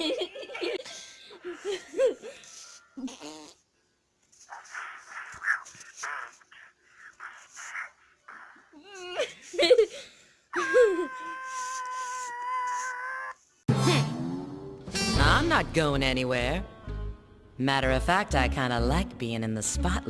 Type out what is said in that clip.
Hmm. I'm not going anywhere. Matter of fact, I kinda like being in the spotlight.